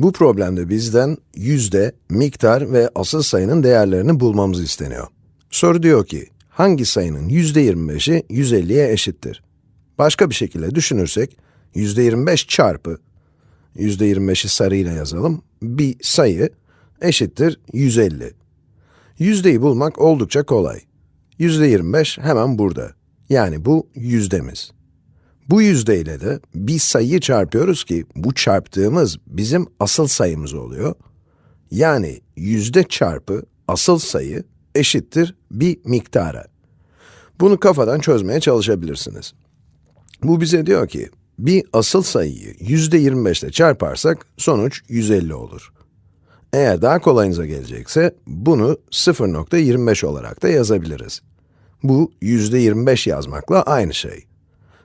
Bu problemde bizden yüzde, miktar ve asıl sayının değerlerini bulmamız isteniyor. Soru diyor ki, hangi sayının yüzde 25'i 150'ye eşittir? Başka bir şekilde düşünürsek, yüzde 25 çarpı, yüzde 25'i sarıyla yazalım, bir sayı eşittir 150. Yüzdeyi bulmak oldukça kolay. Yüzde 25 hemen burada. Yani bu yüzdemiz. Bu yüzdeyle de bir sayıyı çarpıyoruz ki bu çarptığımız bizim asıl sayımız oluyor. Yani yüzde çarpı asıl sayı eşittir bir miktara. Bunu kafadan çözmeye çalışabilirsiniz. Bu bize diyor ki, bir asıl sayıyı yüzde 25 ile çarparsak sonuç 150 olur. Eğer daha kolayınıza gelecekse, bunu 0.25 olarak da yazabiliriz. Bu yüzde 25 yazmakla aynı şey.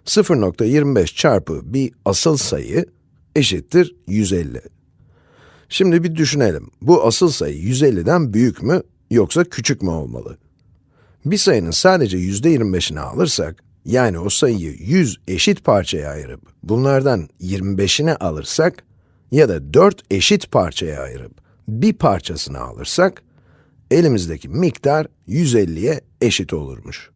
0.25 çarpı bir asıl sayı eşittir 150. Şimdi bir düşünelim. Bu asıl sayı 150'den büyük mü yoksa küçük mü olmalı? Bir sayının sadece yüzde 25'ini alırsak, yani o sayıyı 100 eşit parçaya ayırıp bunlardan 25'ini alırsak ya da 4 eşit parçaya ayırıp bir parçasını alırsak, elimizdeki miktar 150'ye eşit olurmuş.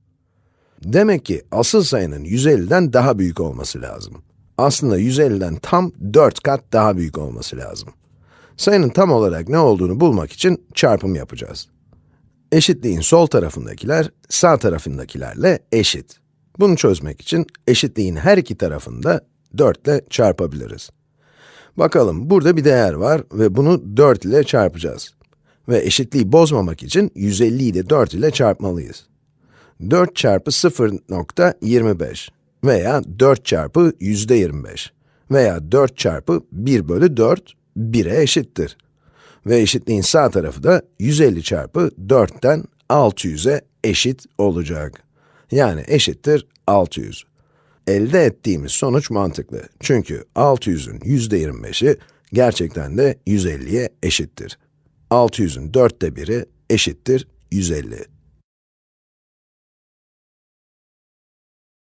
Demek ki asıl sayının 150'den daha büyük olması lazım. Aslında 150'den tam 4 kat daha büyük olması lazım. Sayının tam olarak ne olduğunu bulmak için çarpım yapacağız. Eşitliğin sol tarafındakiler, sağ tarafındakilerle eşit. Bunu çözmek için eşitliğin her iki tarafını da 4 ile çarpabiliriz. Bakalım, burada bir değer var ve bunu 4 ile çarpacağız. Ve eşitliği bozmamak için 150'yi de 4 ile çarpmalıyız. 4 çarpı 0.25 veya 4 çarpı yüzde 25 veya 4 çarpı 1 bölü 4, 1'e eşittir. Ve eşitliğin sağ tarafı da 150 çarpı 4'ten 600'e eşit olacak. Yani eşittir 600. Elde ettiğimiz sonuç mantıklı. Çünkü 600'ün yüzde 25'i gerçekten de 150'ye eşittir. 600'ün dörtte biri eşittir 150.